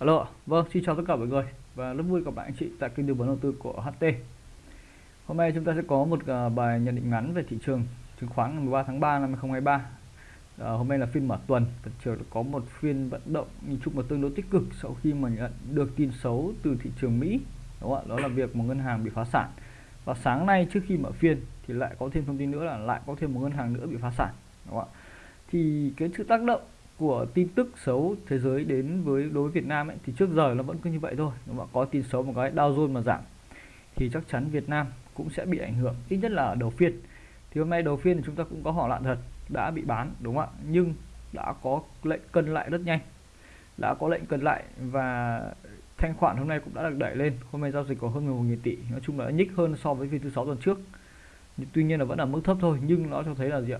Alo, vâng, xin chào tất cả mọi người và rất vui gặp lại anh chị tại kênh tư vấn đầu tư của HT. Hôm nay chúng ta sẽ có một à, bài nhận định ngắn về thị trường chứng khoán ngày 13 tháng 3 năm 2023. À, hôm nay là phiên mở tuần, thị trường có một phiên vận động nhìn chung là tương đối tích cực sau khi mà nhận được tin xấu từ thị trường Mỹ. Đúng không ạ? Đó là việc một ngân hàng bị phá sản. Và sáng nay trước khi mở phiên thì lại có thêm thông tin nữa là lại có thêm một ngân hàng nữa bị phá sản. Đúng không ạ? Thì cái sự tác động của tin tức xấu thế giới đến với đối với Việt Nam ấy, thì trước giờ nó vẫn cứ như vậy thôi. Nếu mà có tin xấu một cái Dow Jones mà giảm thì chắc chắn Việt Nam cũng sẽ bị ảnh hưởng ít nhất là ở đầu phiên. Thì hôm nay đầu phiên thì chúng ta cũng có họ loạn thật đã bị bán đúng không ạ? Nhưng đã có lệnh cân lại rất nhanh. Đã có lệnh cân lại và thanh khoản hôm nay cũng đã được đẩy lên. Hôm nay giao dịch có hơn 11.000 tỷ nói chung là nhích hơn so với phiên thứ sáu tuần trước. Tuy nhiên là vẫn ở mức thấp thôi nhưng nó cho thấy là gì ạ?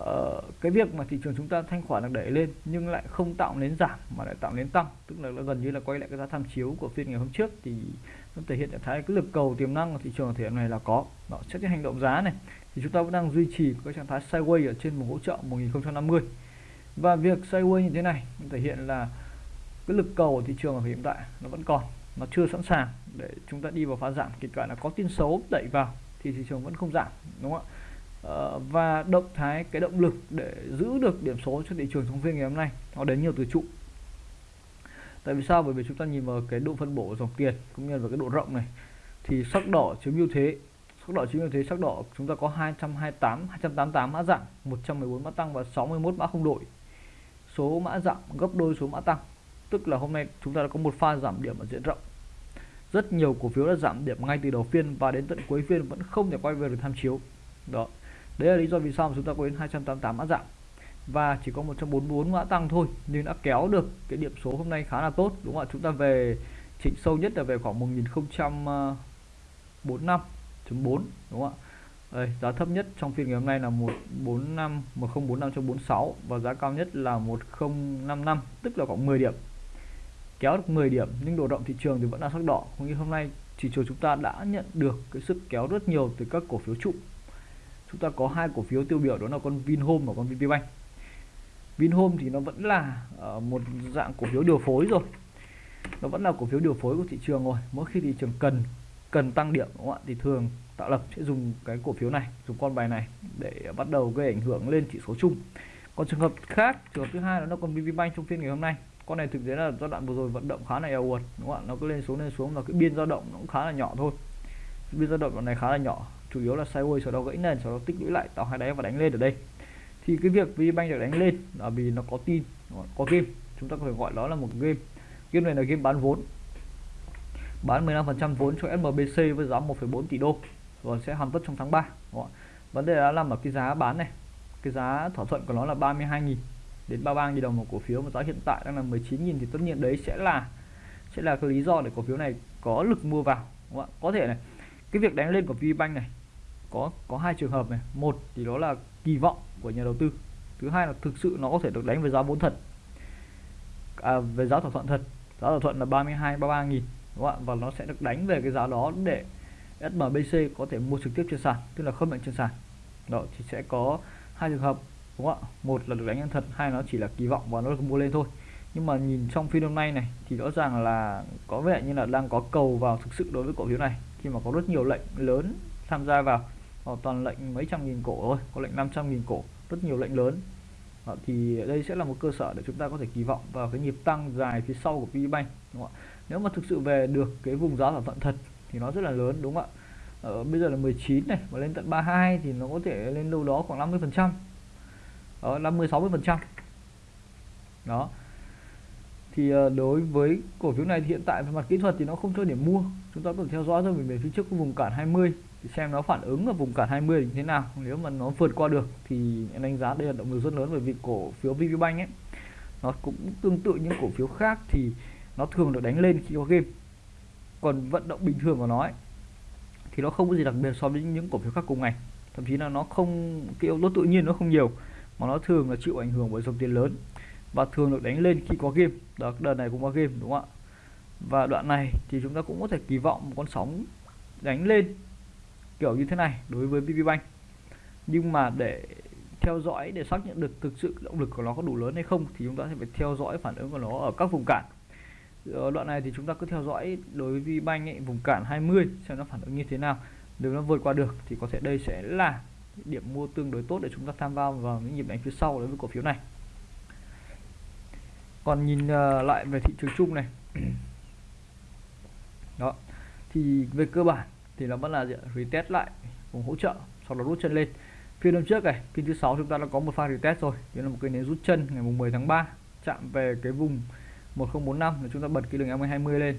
Uh, cái việc mà thị trường chúng ta thanh khoản được đẩy lên nhưng lại không tạo nên giảm mà lại tạo nên tăng tức là nó gần như là quay lại cái giá tham chiếu của phiên ngày hôm trước thì nó thể hiện trạng thái cái lực cầu tiềm năng của thị trường thể hiện này là có. Đó xét cái hành động giá này thì chúng ta vẫn đang duy trì cái trạng thái sideways ở trên một hỗ trợ 1050 và việc sideways như thế này thể hiện là cái lực cầu của thị trường ở hiện tại nó vẫn còn nó chưa sẵn sàng để chúng ta đi vào phá giảm. Kể cả là có tin xấu đẩy vào thì thị trường vẫn không giảm đúng không ạ? Ờ, và động thái, cái động lực để giữ được điểm số cho thị trường trong phiên ngày hôm nay, nó đến nhiều từ trụ. Tại vì sao? Bởi vì chúng ta nhìn vào cái độ phân bổ dòng tiền cũng như là cái độ rộng này, thì sắc đỏ chiếm ưu thế. Sắc đỏ chiếm ưu thế, sắc đỏ chúng ta có 228 288 mã giảm 114 mã tăng và 61 mã không đổi. Số mã giảm gấp đôi số mã tăng, tức là hôm nay chúng ta đã có một pha giảm điểm ở diện rộng. Rất nhiều cổ phiếu đã giảm điểm ngay từ đầu phiên và đến tận cuối phiên vẫn không thể quay về được tham chiếu. Đó đấy là lý do vì sao mà chúng ta có đến 288 mã giảm và chỉ có 144 mã tăng thôi nhưng đã kéo được cái điểm số hôm nay khá là tốt đúng không ạ? Chúng ta về chỉnh sâu nhất là về khoảng 1045.4 đúng không ạ? Đây, giá thấp nhất trong phiên ngày hôm nay là 145 1045.46 và giá cao nhất là 1055 tức là khoảng 10 điểm. Kéo được 10 điểm nhưng độ động thị trường thì vẫn là sắc đỏ. Cũng như hôm nay thị trường chúng ta đã nhận được cái sức kéo rất nhiều từ các cổ phiếu trụ chúng ta có hai cổ phiếu tiêu biểu, đó là con Vinhome và con VPBank. Vinhome thì nó vẫn là ờ, một dạng cổ phiếu điều phối rồi. Nó vẫn là cổ phiếu điều phối của thị trường rồi. Mỗi khi thị trường cần cần tăng điểm, đúng không ạ, thì thường tạo lập sẽ dùng cái cổ phiếu này, dùng con bài này để bắt đầu gây ảnh hưởng lên chỉ số chung. Còn trường hợp khác, trường hợp thứ hai đó là con VPBank trong phiên ngày hôm nay. Con này thực tế là giai đoạn vừa rồi vận động khá là eo uột, đúng không ạ? Nó cứ lên xuống lên xuống và cái biên dao động nó cũng khá là nhỏ thôi. Biên dao động này khá là nhỏ chủ yếu là sideways sau đó gãy nền sau đó tích lũy lại tạo hai đáy và đánh lên ở đây. Thì cái việc VBank được đánh lên là vì nó có tin có game. Chúng ta có thể gọi đó là một game. Game này là game bán vốn. Bán 15% vốn cho SMBC với giá 1,4 tỷ đô và sẽ hoàn tất trong tháng 3 vấn đề đã nằm ở cái giá bán này cái giá thỏa thuận của nó là 32.000 đến 33.000 đồng một cổ phiếu mà giá hiện tại đang là 19.000 thì tất nhiên đấy sẽ là sẽ là cái lý do để cổ phiếu này có lực mua vào. Có thể này cái việc đánh lên của VBank này có có hai trường hợp này. Một thì đó là kỳ vọng của nhà đầu tư. Thứ hai là thực sự nó có thể được đánh với giá vốn thật. À, về giá thỏa thuận thật. Giá thỏa thuận là 32 33 nghìn đúng không ạ? Và nó sẽ được đánh về cái giá đó để SMBC có thể mua trực tiếp trên sàn tức là không lệnh trên sàn. Đó thì sẽ có hai trường hợp đúng không ạ? Một là được đánh thật hai nó chỉ là kỳ vọng và nó được mua lên thôi. Nhưng mà nhìn trong phiên hôm nay này thì rõ ràng là có vẻ như là đang có cầu vào thực sự đối với cổ phiếu này khi mà có rất nhiều lệnh lớn tham gia vào họ toàn lệnh mấy trăm nghìn cổ thôi có lệnh 500 nghìn cổ rất nhiều lệnh lớn. Đó, thì đây sẽ là một cơ sở để chúng ta có thể kỳ vọng vào cái nhịp tăng dài phía sau của VBank đúng không ạ? Nếu mà thực sự về được cái vùng giá thỏa thuận thật thì nó rất là lớn đúng không ạ? Ở bây giờ là 19 này và lên tận 32 thì nó có thể lên đâu đó khoảng 50 phần trăm. 50 60 phần trăm. Đó. Thì ờ, đối với cổ phiếu này thì hiện tại về mặt kỹ thuật thì nó không cho điểm mua. Chúng ta có thể theo dõi thôi, mình về phía trước cái vùng cản 20 xem nó phản ứng ở vùng cản 20 như thế nào. Nếu mà nó vượt qua được thì em đánh giá đây là động lực rất lớn bởi vì cổ phiếu VPBank ấy nó cũng tương tự những cổ phiếu khác thì nó thường được đánh lên khi có game. Còn vận động bình thường của nó ấy, thì nó không có gì đặc biệt so với những cổ phiếu khác cùng ngày thậm chí là nó không cái yếu tố tự nhiên nó không nhiều mà nó thường là chịu ảnh hưởng bởi dòng tiền lớn và thường được đánh lên khi có game. Đó đợt này cũng có game đúng không ạ? Và đoạn này thì chúng ta cũng có thể kỳ vọng một con sóng đánh lên kiểu như thế này đối với VPBank nhưng mà để theo dõi để xác nhận được thực sự động lực của nó có đủ lớn hay không thì chúng ta sẽ phải theo dõi phản ứng của nó ở các vùng cản. Ở đoạn này thì chúng ta cứ theo dõi đối với VBank ấy, vùng cản 20 xem nó phản ứng như thế nào. Nếu nó vượt qua được thì có thể đây sẽ là điểm mua tương đối tốt để chúng ta tham gia vào những nhịp đánh phía sau đối với cổ phiếu này. Còn nhìn ờ, lại về thị trường chung này. Đó thì về cơ bản thì nó vẫn là gì? retest lại vùng hỗ trợ sau đó rút chân lên. Phiên hôm trước này phiên thứ sáu chúng ta đã có một pha retest rồi. Đó là một cái nến rút chân ngày mùng 10 tháng 3 chạm về cái vùng 1045 là chúng ta bật cái đường e MA20 lên.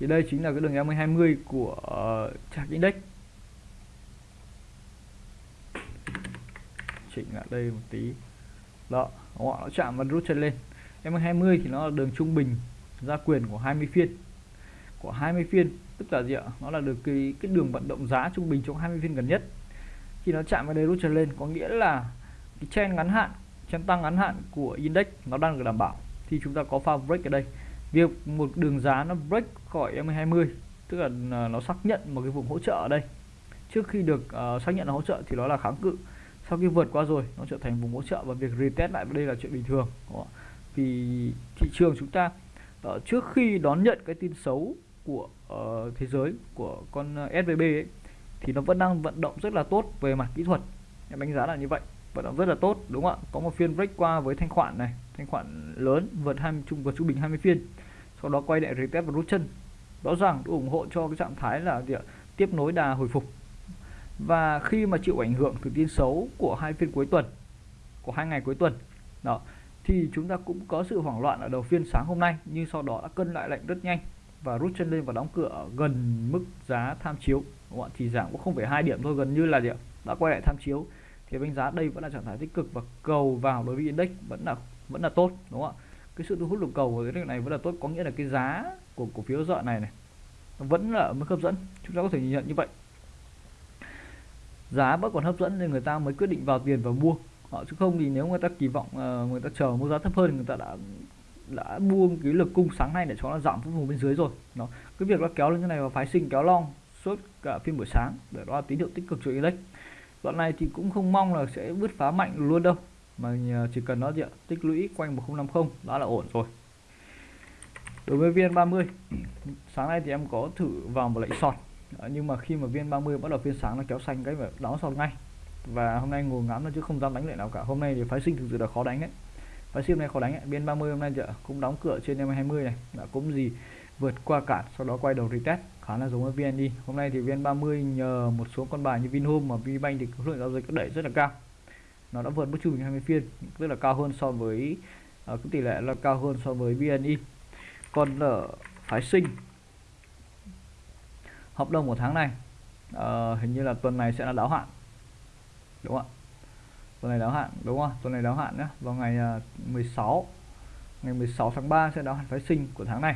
Thì đây chính là cái đường e MA20 của uh, chart index chỉnh lại đây một tí. Đó họ nó chạm và rút chân lên. E MA20 thì nó là đường trung bình gia quyền của 20 phiên của 20 phiên. Tức là gì ạ? Nó là được cái cái đường vận động giá trung bình trong 20 phiên gần nhất. Khi nó chạm vào đây rút trở lên có nghĩa là cái chen ngắn hạn chen tăng ngắn hạn của index nó đang được đảm bảo. Thì chúng ta có pha break ở đây. Việc một đường giá nó break khỏi M20 tức là à, nó xác nhận một cái vùng hỗ trợ ở đây. Trước khi được uh, xác nhận là hỗ trợ thì nó là kháng cự. Sau khi vượt qua rồi nó trở thành vùng hỗ trợ và việc retest lại đây là chuyện bình thường. Vì thị trường chúng ta uh, trước khi đón nhận cái tin xấu của uh, thế giới của con ờ, SVB ấy, thì nó vẫn đang vận động rất là tốt về mặt kỹ thuật. Em đánh giá là như vậy vận động rất là tốt đúng không ạ? Có một phiên break qua với thanh khoản này thanh khoản lớn vượt 20 trung vượt trung bình 20 phiên sau đó quay lại retest và rút chân. Rõ ràng ủng hộ cho cái trạng thái là gì ạ? tiếp nối đà hồi phục. Và khi mà chịu ảnh hưởng từ tin xấu của hai phiên cuối tuần của hai ngày cuối tuần đó thì chúng ta cũng có sự hoảng loạn ở đầu phiên sáng hôm nay nhưng sau đó đã cân lại lệnh rất nhanh và rút chân lên và đóng cửa gần mức giá tham chiếu. Đúng không thì giảm cũng không phải hai điểm thôi, gần như là gì ạ? Đã quay lại tham chiếu. Thì đánh giá đây vẫn là trạng thái tích cực và cầu vào đối với index vẫn là vẫn là tốt, đúng không ạ? Cái sự thu hút lực cầu của cái này vẫn là tốt, có nghĩa là cái giá của cổ phiếu dọn này này vẫn là mức hấp dẫn. Chúng ta có thể nhìn nhận như vậy. Giá vẫn còn hấp dẫn nên người ta mới quyết định vào tiền và mua. Họ chứ không thì nếu người ta kỳ vọng ờ, người ta chờ mua giá thấp hơn người ta đã đã buông cái lực cung sáng nay để cho nó giảm xuống vùng bên dưới rồi. Nó cái việc nó kéo lên cái này và phái sinh kéo long suốt cả phiên buổi sáng để đó là tín hiệu tích cực cho index đoạn này thì cũng không mong là sẽ bứt phá mạnh luôn đâu mà chỉ cần nó gì tích lũy quanh 1050 đã là ổn rồi. Đối với viên 30, sáng nay thì em có thử vào một lệnh sọt. Nhưng mà khi mà viên 30 bắt đầu phiên sáng nó kéo xanh cái và đóng sọt ngay. Và hôm nay ngồi ngắm nó chứ không dám đánh lệnh nào cả. Hôm nay thì phái sinh thực sự là khó đánh đấy phái sinh này khó đánh VN30 hôm nay cũng đóng cửa trên em 20 này. Đã cũng gì vượt qua cản sau đó quay đầu retest khá là giống với VND hôm nay thì VN30 nhờ một số con bài như Vinhome và VBank thì khối lượng giao dịch đẩy rất là cao. Nó đã vượt mức trung bình 20 phiên rất là cao hơn so với uh, cái tỷ lệ là cao hơn so với VNI còn ở phái sinh hợp đồng của tháng này uh, hình như là tuần này sẽ là đáo hạn đúng không ạ? Tuần này đáo hạn đúng không? Tuần này đáo hạn nhé vào ngày à, 16 ngày 16 tháng 3 sẽ đáo hạn phái sinh của tháng này.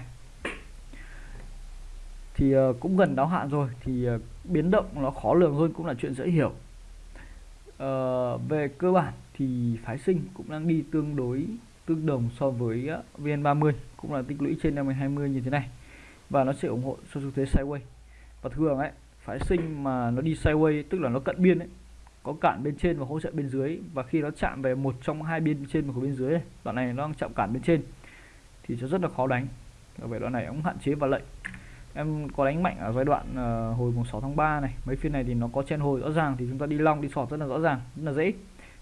Thì à, cũng gần đáo hạn rồi. Thì à, biến động nó khó lường hơn cũng là chuyện dễ hiểu. À, về cơ bản thì phái sinh cũng đang đi tương đối tương đồng so với VN30 cũng là tích lũy trên 50 như thế này. Và nó sẽ ủng hộ cho xu thế sideways và thường ấy phái sinh mà nó đi sideways tức là nó cận biên ấy có cản bên trên và hỗ trợ bên dưới. Và khi nó chạm về một trong hai bên trên và của bên dưới đoạn này nó đang chạm cản bên trên thì sẽ rất là khó đánh. Về vậy đoạn này cũng hạn chế và lệnh em có đánh mạnh ở giai đoạn uh, hồi mùng 6 tháng 3 này. Mấy phiên này thì nó có chen hồi rõ ràng thì chúng ta đi long đi sọt rất là rõ ràng rất là dễ.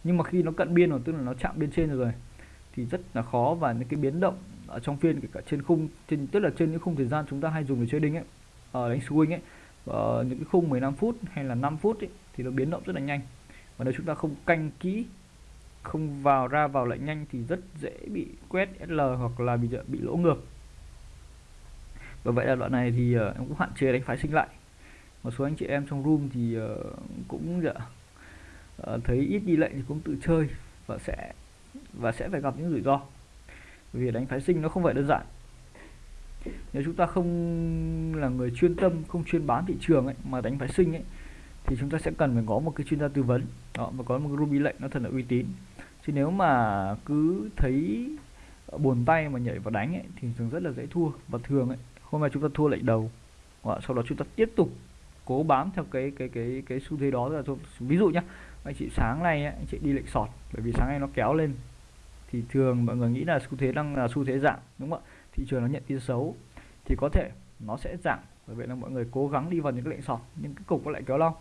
Nhưng mà khi nó cận biên rồi tức là nó chạm bên trên rồi thì rất là khó. Và những cái biến động ở trong phiên kể cả trên khung trên tức là trên những khung thời gian chúng ta hay dùng để chơi đinh ấy ở đánh swing ấy ở những cái khung 15 phút hay là 5 phút ấy, thì nó biến động rất là nhanh. Và nếu chúng ta không canh kỹ không vào ra vào lệnh nhanh thì rất dễ bị quét SL hoặc là bị bị lỗ ngược. Và vậy là đoạn này thì uh, em cũng hạn chế đánh phái sinh lại. Một số anh chị em trong room thì uh, cũng dạ, uh, thấy ít đi lệnh thì cũng tự chơi và sẽ và sẽ phải gặp những rủi ro. Vì đánh phái sinh nó không phải đơn giản. Nếu chúng ta không là người chuyên tâm không chuyên bán thị trường ấy mà đánh phái sinh ấy thì chúng ta sẽ cần phải có một cái chuyên gia tư vấn. Đó và có một cái ruby lệnh nó thật là uy tín. Chứ nếu mà cứ thấy buồn tay mà nhảy vào đánh ấy, thì thường rất là dễ thua. Và thường ấy hôm nay chúng ta thua lệnh đầu. Và sau đó chúng ta tiếp tục cố bám theo cái cái cái cái xu thế đó là ví dụ nhá anh chị sáng nay ấy, anh chị đi lệnh sọt bởi vì sáng nay nó kéo lên. Thì thường mọi người nghĩ là xu thế đang là xu thế giảm đúng không ạ? Thị trường nó nhận tin xấu. Thì có thể nó sẽ giảm bởi vậy là mọi người cố gắng đi vào những cái lệnh sọt nhưng cái cục nó lại kéo long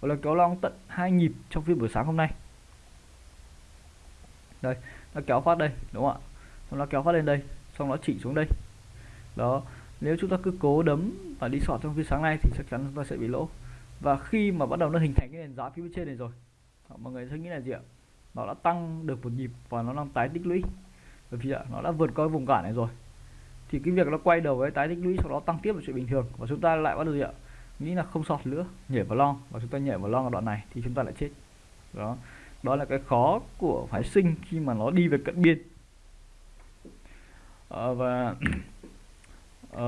gọi là kéo long tận hai nhịp trong phiên buổi sáng hôm nay. Đây, nó kéo phát đây, đúng không ạ? Xong nó kéo phát lên đây, xong nó chỉ xuống đây. Đó, nếu chúng ta cứ cố đấm và đi sọt trong phiên sáng nay thì chắc chắn chúng ta sẽ bị lỗ. Và khi mà bắt đầu nó hình thành cái nền giá phía bên trên này rồi mọi người sẽ nghĩ là gì ạ? Nó đã tăng được một nhịp và nó đang tái tích lũy. Bởi vì nó đã vượt qua vùng cản này rồi. Thì cái việc nó quay đầu với tái tích lũy sau đó tăng tiếp là chuyện bình thường và chúng ta lại bắt đầu gì ạ? Nghĩ là không sọt nữa nhảy vào long. Và chúng ta nhảy vào long ở đoạn này thì chúng ta lại chết. Đó. Đó là cái khó của phái sinh khi mà nó đi về cận biên. À, và à,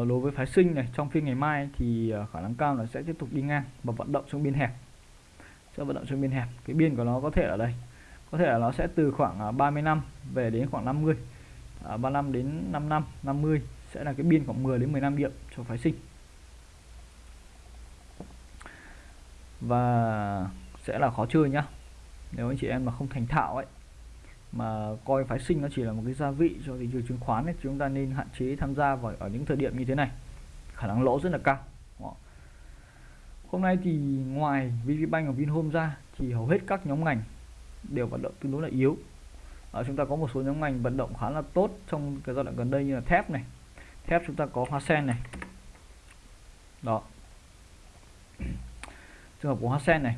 đối với phái sinh này trong phiên ngày mai thì ờ, khả năng cao là sẽ tiếp tục đi ngang và vận động trong biên hẹp. Sẽ vận động trong biên hẹp. Cái biên của nó có thể ở đây. Có thể là nó sẽ từ khoảng 30 năm về đến khoảng 50 à, 35 đến 5 năm 50 sẽ là cái biên khoảng 10 đến 15 điểm cho phái sinh. Và sẽ là khó chơi nhá. Nếu anh chị em mà không thành thạo ấy mà coi phái sinh nó chỉ là một cái gia vị cho thị trường chứng khoán ấy, chúng ta nên hạn chế tham gia vào ở những thời điểm như thế này. Khả năng lỗ rất là cao. Hôm nay thì ngoài VPBank và Vinhome ra thì hầu hết các nhóm ngành đều vận động tương đối là yếu. Ở chúng ta có một số nhóm ngành vận động khá là tốt trong cái giai đoạn gần đây như là thép này. Thép chúng ta có hoa sen này. Đó trường hợp của hoa sen này.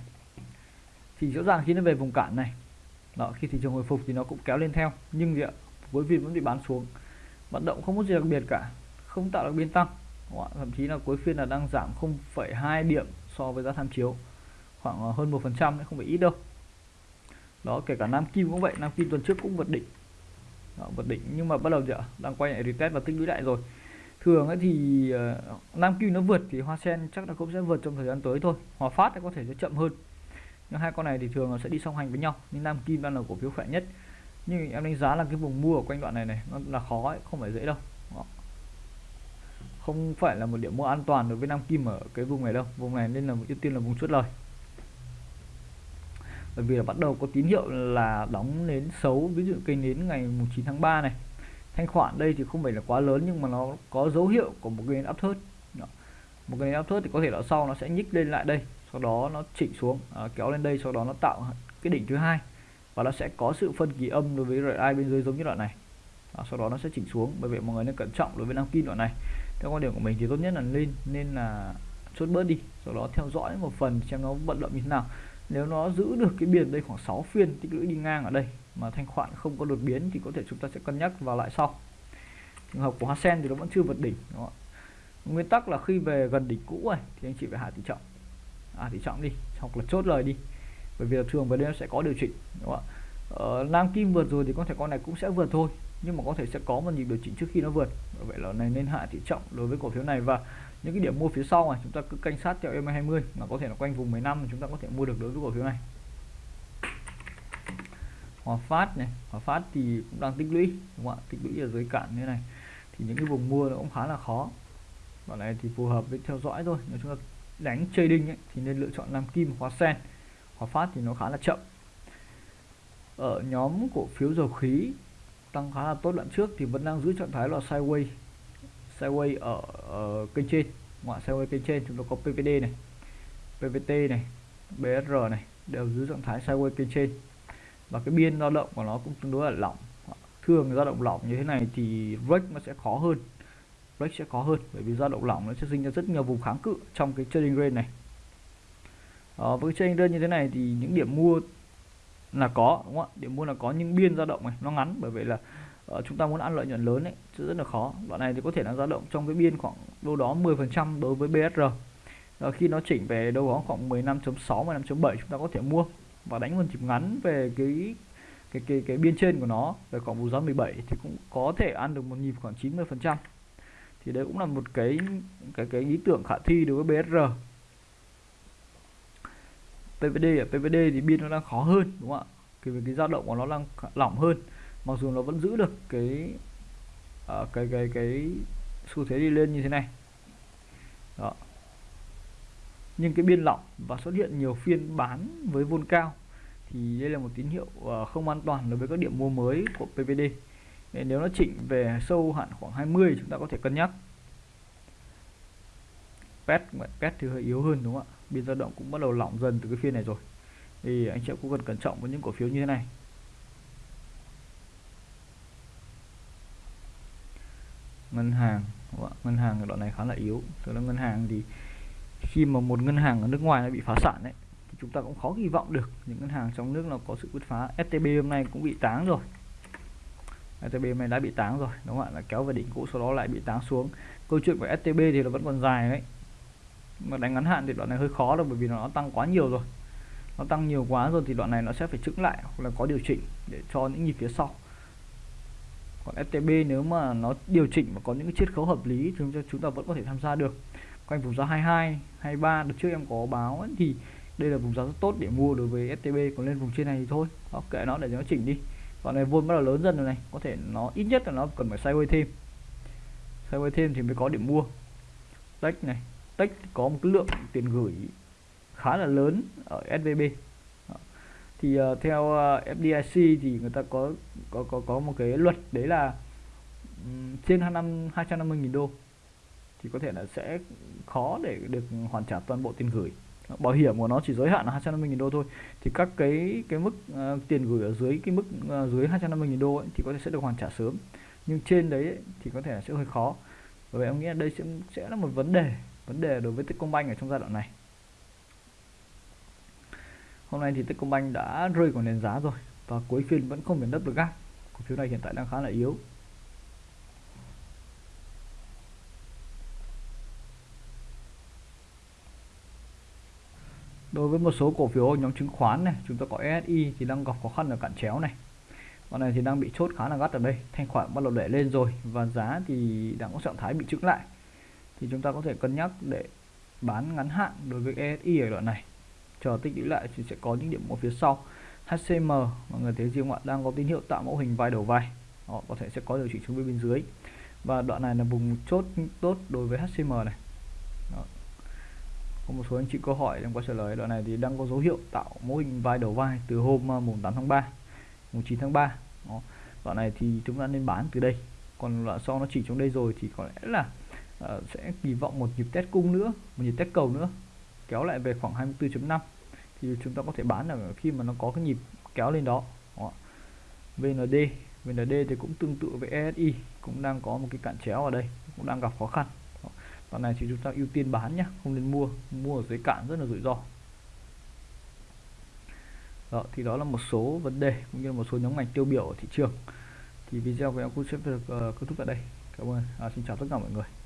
Thì rõ ràng khi nó về vùng cản này đó khi thị trường hồi phục thì nó cũng kéo lên theo. Nhưng gì ạ? Cuối phiên vẫn bị bán xuống. Vận động không có gì đặc biệt cả không tạo được biên tăng. Thậm chí là cuối phiên là đang giảm 0,2 điểm so với giá tham chiếu. Khoảng ờ, hơn một phần trăm không phải ít đâu. Đó kể cả Nam Kim cũng vậy Nam Kim tuần trước cũng vượt đỉnh. Đó, vượt đỉnh. Nhưng mà bắt đầu giờ đang quay lại retest và tích lũy lại rồi thường ấy thì uh, Nam Kim nó vượt thì Hoa Sen chắc là cũng sẽ vượt trong thời gian tới thôi. Hòa Phát có thể sẽ chậm hơn. Nhưng hai con này thì thường nó sẽ đi song hành với nhau nhưng Nam Kim đang là cổ phiếu khỏe nhất. Nhưng em đánh giá là cái vùng mua ở quanh đoạn này này nó là khó ấy, không phải dễ đâu. Đó. không phải là một điểm mua an toàn đối với Nam Kim ở cái vùng này đâu. Vùng này nên là ưu tiên là vùng chốt lời. Bởi vì là bắt đầu có tín hiệu là đóng nến xấu ví dụ cây nến ngày 9 tháng 3 này thanh khoản đây thì không phải là quá lớn nhưng mà nó có dấu hiệu của một cái nến áp thớt một cái nến áp thớt thì có thể là sau nó sẽ nhích lên lại đây sau đó nó chỉnh xuống à, kéo lên đây sau đó nó tạo cái đỉnh thứ hai. Và nó sẽ có sự phân kỳ âm đối với RSI bên dưới giống như đoạn này. À, sau đó nó sẽ chỉnh xuống bởi vậy mọi người nên cẩn trọng đối với nam kim đoạn này. Theo quan điểm của mình thì tốt nhất là lên nên là chốt bớt đi sau đó theo dõi một phần xem nó vận động như thế nào. Nếu nó giữ được cái biển đây khoảng 6 phiên tích lũy đi ngang ở đây mà thanh khoản không có đột biến thì có thể chúng ta sẽ cân nhắc vào lại sau. Trường hợp của Hoa Sen thì nó vẫn chưa vượt đỉnh đúng không? nguyên tắc là khi về gần đỉnh cũ này thì anh chị phải hạ tỷ trọng. À tỷ trọng đi hoặc là chốt lời đi. Bởi vì là thường về đây nó sẽ có điều chỉnh đúng không ạ? Ờ, Nam Kim vượt rồi thì có thể con này cũng sẽ vượt thôi nhưng mà có thể sẽ có một nhịp điều chỉnh trước khi nó vượt. Bởi vậy là này nên hạ tỷ trọng đối với cổ phiếu này và những cái điểm mua phía sau này chúng ta cứ canh sát theo EM20 mà có thể là quanh vùng 15 chúng ta có thể mua được đối với cổ phiếu này. Hòa Phát này. Hòa Phát thì cũng đang tích lũy đúng không ạ? Tích lũy ở dưới cạn như này. Thì những cái vùng mua nó cũng khá là khó. Bọn này thì phù hợp với theo dõi thôi. Nếu chúng ta đánh trading ấy, thì nên lựa chọn nam kim hóa sen. Hóa phát thì nó khá là chậm. Ở nhóm cổ phiếu dầu khí tăng khá là tốt. Đoạn trước thì vẫn đang giữ trạng thái là sideways sideways ở, ở kênh trên ngoại sideways kênh trên chúng ta có PVD này. PVT này BSR này đều giữ trạng thái sideways kênh trên và cái biên dao động của nó cũng tương đối là lỏng. Thường dao động lỏng như thế này thì break nó sẽ khó hơn. Break sẽ khó hơn bởi vì dao động lỏng nó sẽ sinh ra rất nhiều vùng kháng cự trong cái trading range này. À, với trading range như thế này thì những điểm mua là có đúng không ạ? Điểm mua là có nhưng biên dao động này nó ngắn bởi vậy là uh, chúng ta muốn ăn lợi nhuận lớn ấy sẽ rất là khó. Đoạn này thì có thể là dao động trong cái biên khoảng đâu đó 10% đối với BSR ờ, khi nó chỉnh về đâu đó khoảng 15.6 15.7 chúng ta có thể mua và đánh một chip ngắn về cái cái cái cái biên trên của nó về khoảng vùng giá 17 thì cũng có thể ăn được một nhịp khoảng 90 phần trăm. Thì đấy cũng là một cái cái cái ý tưởng khả thi đối với BSR PVD ở à, PVD thì biên nó đang khó hơn đúng không ạ? Cái cái dao động của nó đang lỏng hơn mặc dù nó vẫn giữ được cái uh, cái cái cái xu thế đi lên như thế này. Đó nhưng cái biên lỏng và xuất hiện nhiều phiên bán với vôn cao thì đây là một tín hiệu ờ, không an toàn đối với các điểm mua mới của PVD nên nếu nó chỉnh về sâu hạn khoảng 20 chúng ta có thể cân nhắc. Pet pet thì hơi yếu hơn đúng không ạ? Biên dao động cũng bắt đầu lỏng dần từ cái phiên này rồi. Thì anh chị cũng cần cẩn trọng với những cổ phiếu như thế này. Ngân hàng ngân hàng đoạn này khá là yếu. Tức là ngân hàng thì khi mà một ngân hàng ở nước ngoài nó bị phá sản đấy thì chúng ta cũng khó kỳ vọng được những ngân hàng trong nước nó có sự bứt phá. STB hôm nay cũng bị táng rồi. STB hôm nay đã bị táng rồi, đúng không ạ? Là kéo về đỉnh cũ, sau đó lại bị táng xuống. Câu chuyện của STB thì nó vẫn còn dài đấy. Mà đánh ngắn hạn thì đoạn này hơi khó đâu, bởi vì nó tăng quá nhiều rồi. Nó tăng nhiều quá rồi thì đoạn này nó sẽ phải chững lại hoặc là có điều chỉnh để cho những nhịp phía sau. Còn STB nếu mà nó điều chỉnh và có những cái chiết khấu hợp lý thì chúng ta vẫn có thể tham gia được quanh vùng giá 22 23 được trước em có báo ấy, thì đây là vùng giá rất tốt để mua đối với STB còn lên vùng trên này thì thôi. Đó, kệ nó để nó chỉnh đi. Còn này vôn bắt đầu lớn dần rồi này có thể nó ít nhất là nó cần phải sideways thêm. Sideways thêm thì mới có điểm mua. Tech này tech có một cái lượng tiền gửi khá là lớn ở SVB thì uh, theo ờ, uh, FDIC thì người ta có có có có một cái luật đấy là um, trên năm 250.000 đô thì có thể là sẽ khó để được hoàn trả toàn bộ tiền gửi. Bảo hiểm của nó chỉ giới hạn là 250.000 đô thôi thì các cái cái mức uh, tiền gửi ở dưới cái mức uh, dưới 250.000 đô ấy, thì có thể sẽ được hoàn trả sớm. Nhưng trên đấy ấy, thì có thể là sẽ hơi khó. Bởi vậy em nghĩ là đây sẽ sẽ là một vấn đề vấn đề đối với Techcombank ở trong giai đoạn này. Hôm nay thì Techcombank đã rơi khỏi nền giá rồi và cuối phiên vẫn không biến đất được gác cổ phiếu này hiện tại đang khá là yếu. Đối với một số cổ phiếu, nhóm chứng khoán này, chúng ta có SI thì đang gặp khó khăn ở cản chéo này. Con này thì đang bị chốt khá là gắt ở đây. Thanh khoản bắt đầu đẩy lên rồi và giá thì đang có trạng thái bị trứng lại. Thì chúng ta có thể cân nhắc để bán ngắn hạn đối với ESI ở đoạn này. Chờ tích lũy lại thì sẽ có những điểm mua phía sau. HCM mọi người thấy riêng ạ đang có tín hiệu tạo mẫu hình vai đầu vai. Họ có thể sẽ có điều chỉnh xuống bên dưới. Và đoạn này là vùng chốt tốt đối với HCM này. Đó có một số anh chị câu hỏi em có trả lời đoạn này thì đang có dấu hiệu tạo mô hình vai đầu vai từ hôm à, mùng 8 tháng 3 mùng 9 tháng 3 Đó. đoạn này thì chúng ta nên bán từ đây. Còn đoạn sau nó chỉ trong đây rồi thì có lẽ là uh, sẽ kỳ vọng một nhịp test cung nữa một nhịp test cầu nữa kéo lại về khoảng 24.5 thì chúng ta có thể bán ở khi mà nó có cái nhịp kéo lên đó, đó. VND VND thì cũng tương tự với ESI cũng đang có một cái cạn chéo ở đây cũng đang gặp khó khăn đoạn này thì chúng ta ưu tiên bán nhé không nên mua. Mua ở dưới cạn rất là rủi ro. Đó thì đó là một số vấn đề cũng như là một số nhóm ngành tiêu biểu ở thị trường. Thì video của em cũng sẽ được uh, kết thúc tại đây. Cảm ơn. À, xin chào tất cả mọi người.